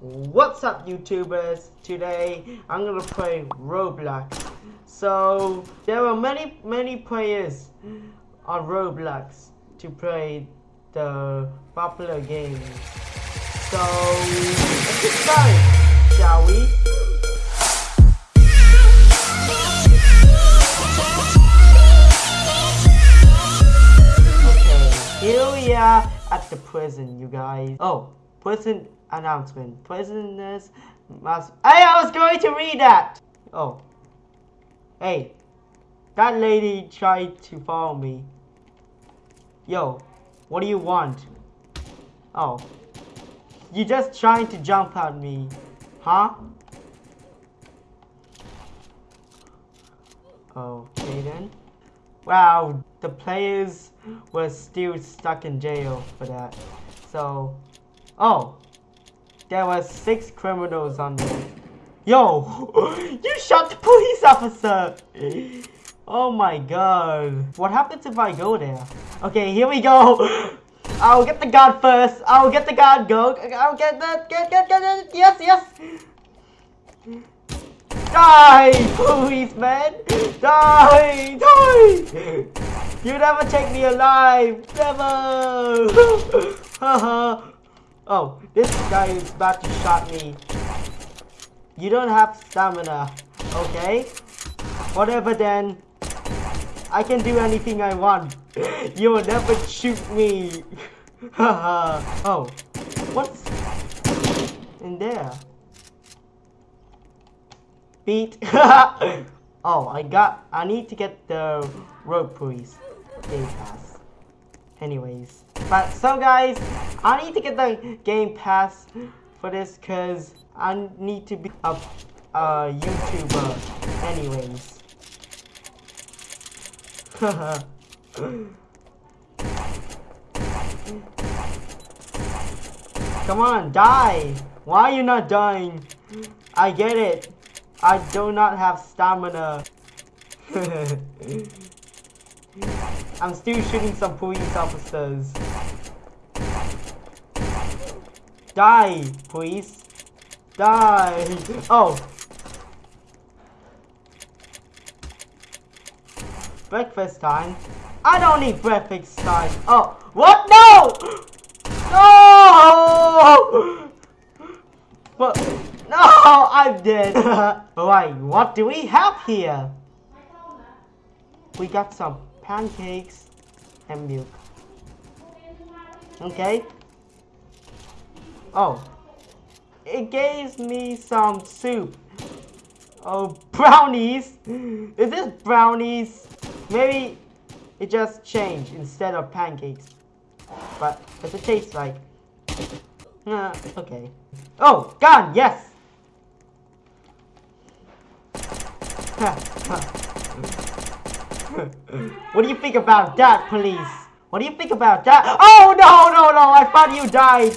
What's up YouTubers? Today I'm gonna play Roblox. So there are many many players on Roblox to play the popular games. So let's get started, shall we? Okay, here we are at the prison, you guys. Oh, prison announcement. Prisoners must. Hey, I was going to read that. Oh, hey, that lady tried to follow me. Yo, what do you want? Oh, you just trying to jump at me, huh? Okay then. Wow, the players were still stuck in jail for that. So, oh, there were six criminals on there. Yo, you shot the police officer. Oh my god. What happens if I go there? Okay, here we go. I'll get the guard first. I'll get the guard. Go. I'll get the get get get it. Yes, yes. Die, policeman! Die! Die! You never take me alive! Never! Haha! Oh, this guy is about to shot me. You don't have stamina, okay? Whatever then. I can do anything I want. You will never shoot me. Haha! oh, what's in there? beat. oh, I got. I need to get the riot police game pass. Anyways, but so guys, I need to get the game pass for this because I need to be a, a YouTuber. Anyways. Come on, die! Why are you not dying? I get it. I do not have stamina. I'm still shooting some police officers. Die, please. Die. Oh. Breakfast time? I don't need breakfast time. Oh. What? No! No! But... No, I'm dead. Alright, what do we have here? We got some pancakes and milk. Okay. Oh. It gave me some soup. Oh, brownies? Is this brownies? Maybe it just changed instead of pancakes. But does it taste like? Uh, okay. Oh, gun, yes! what do you think about that, police? What do you think about that? Oh, no, no, no, I thought you died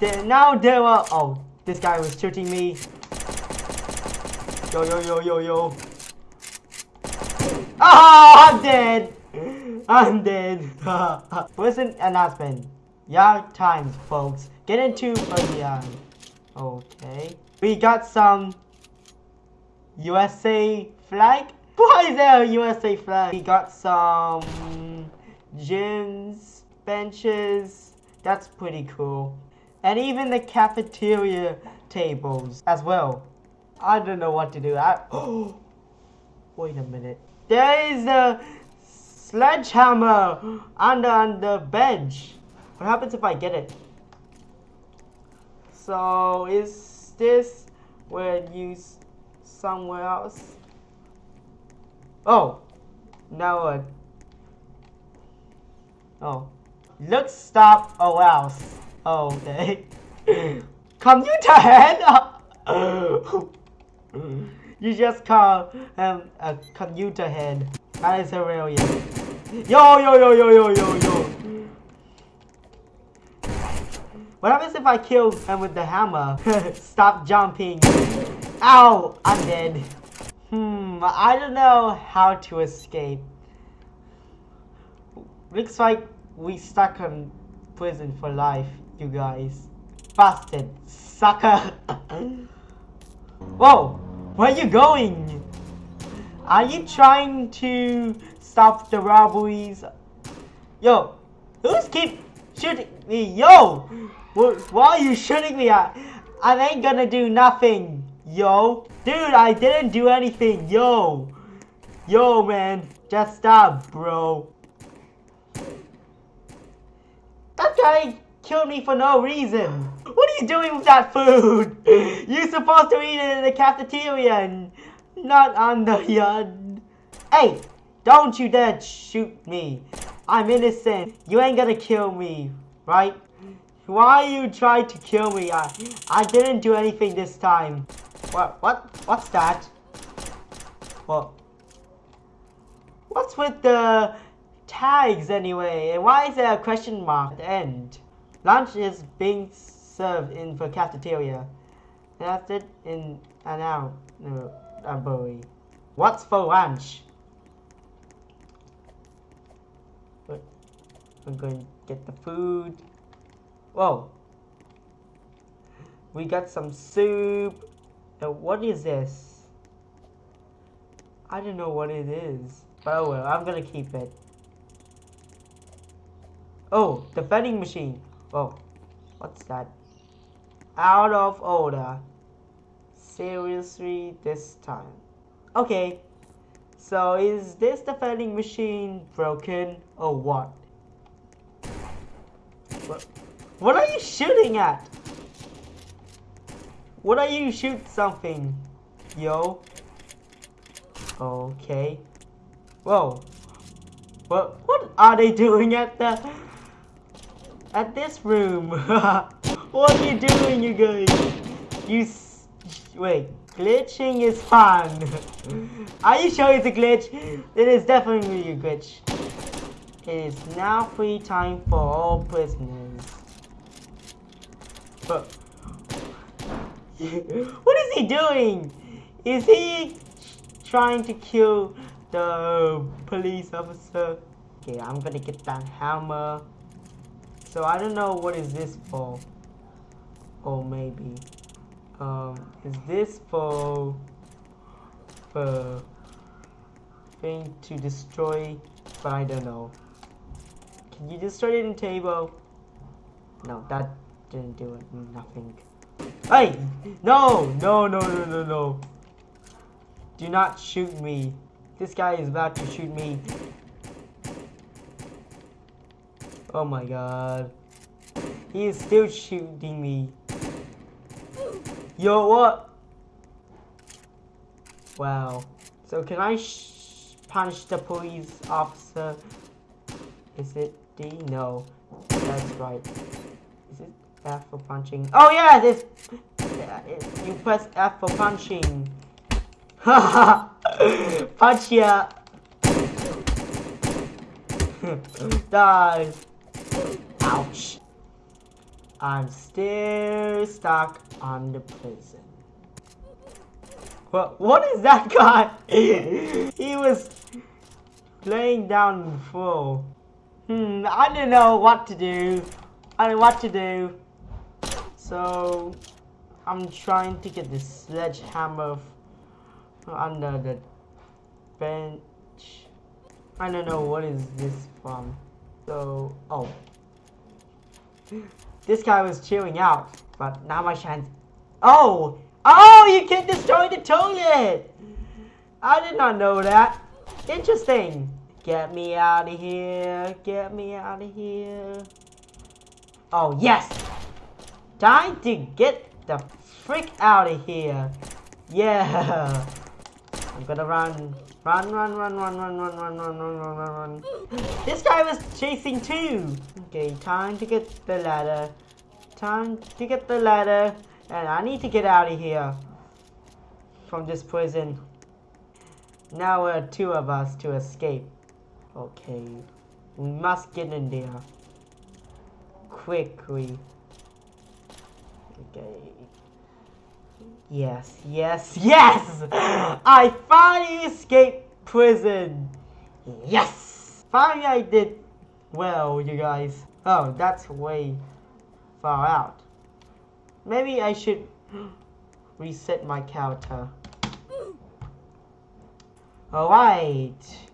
There, now there are... Oh, this guy was shooting me. Yo, yo, yo, yo, yo. Oh, I'm dead! I'm dead. Listen announcement. Yeah, times, folks. Get into the Okay. We got some USA flag? Why is there a USA flag? We got some gyms, benches. That's pretty cool. And even the cafeteria tables as well. I don't know what to do. I, wait a minute. There is a sledgehammer under on the bench. What happens if I get it? So is this where you somewhere else. Oh, now what? Oh, look, stop, oh else. Oh, okay. computer head. you just call him a computer head. That is hilarious. Yo yo yo yo yo yo yo. What happens if I kill him with the hammer? Stop jumping. Ow! I'm dead. Hmm, I don't know how to escape. Looks like we stuck in prison for life, you guys. Bastard. Sucker. Whoa! Where are you going? Are you trying to stop the robberies? Yo, who's keep shooting me? Yo! Why are you shooting me at? I ain't gonna do nothing. Yo. Dude, I didn't do anything. Yo. Yo, man. Just stop, bro. That guy killed me for no reason. What are you doing with that food? You're supposed to eat it in the cafeteria and not on the yard. Hey, don't you dare shoot me. I'm innocent. You ain't gonna kill me, right? Why you trying to kill me? I, I didn't do anything this time. What, what, what's that? What? What's with the tags anyway? And why is there a question mark at the end? Lunch is being served in the cafeteria. That's it in an hour. No, boy. What's for lunch? I'm going to get the food. Whoa. We got some soup. Now, what is this? I don't know what it is. But oh well, I'm gonna keep it. Oh, the vending machine. Oh, what's that? Out of order. Seriously, this time. Okay, so is this the vending machine broken or what? What, what are you shooting at? What are you shoot something? Yo. Okay. Whoa. What what are they doing at the at this room? what are you doing you guys? You wait, glitching is fun. are you sure it's a glitch? It is definitely a glitch. It is now free time for all prisoners. But what is he doing? Is he trying to kill the police officer? Okay, I'm gonna get that hammer. So I don't know what is this for. Or maybe. Um, is this for for thing to destroy? But I don't know. Can you destroy it in table? No, that didn't do it. Nothing. Hey! No! No, no, no, no, no. Do not shoot me. This guy is about to shoot me. Oh my god. He is still shooting me. Yo, what? Wow. So can I punch the police officer? Is it D? No. That's right. Is it F for punching. Oh yeah, this. Yeah, you press F for punching. Haha. Punch ya. Die. Ouch. I'm still stuck on the prison. What? What is that guy? he was laying down the floor. Hmm, I don't know what to do. I don't know what to do. So I'm trying to get this sledgehammer under the bench. I don't know what is this from. So oh, this guy was chilling out, but now my chance. Oh, oh, you can destroy the toilet. I did not know that. Interesting. Get me out of here. Get me out of here. Oh, yes. Time to get the freak out of here. Yeah. I'm gonna run. Run, run, run, run, run, run, run, run, run, run, run, run. This guy was chasing too. Okay, time to get the ladder. time to get the ladder, and I need to get out of here from this prison. Now are two of us to escape. Okay, we must get in there quickly. Okay. Yes, yes, yes! I finally escaped prison! Yes! Finally I did well, you guys. Oh, that's way far out. Maybe I should reset my counter. Alright.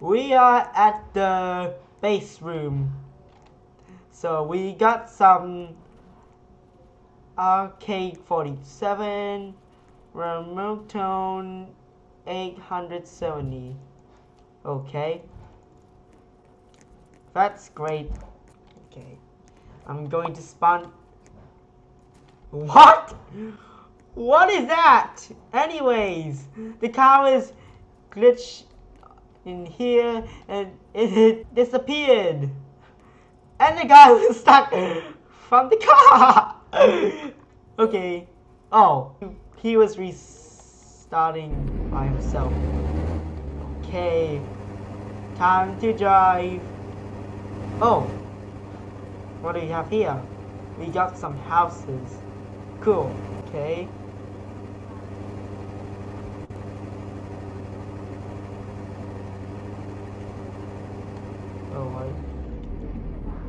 We are at the base room. So we got some AK47 remote tone 870. Okay. That's great. Okay. I'm going to spawn. What? What is that? Anyways, the car is glitched in here and it disappeared. And the guy was stuck from the car. okay. Oh, he was restarting by himself. Okay. Time to drive. Oh. What do we have here? We got some houses. Cool. Okay. Oh, Alright.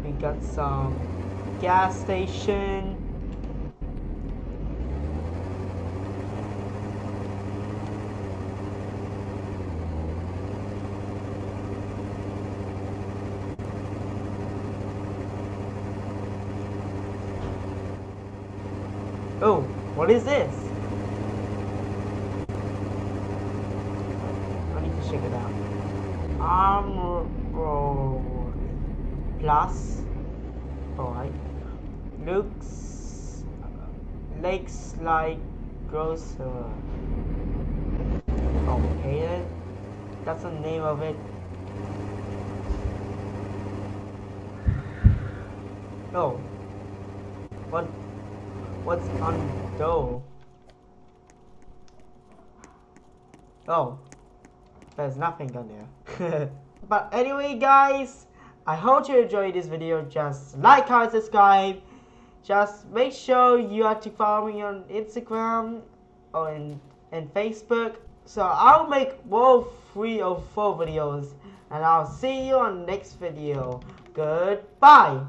We got some gas station. Oh, what is this? I need to check it out. Armor plus. Alright. Looks lakes like grocer. Okay. That's the name of it. Oh. What What's on dough? Oh, there's nothing on there. but anyway, guys, I hope you enjoyed this video. Just like, comment, subscribe. Just make sure you are to follow me on Instagram oh, or in, and Facebook. So I'll make more three or four videos. And I'll see you on next video. Goodbye.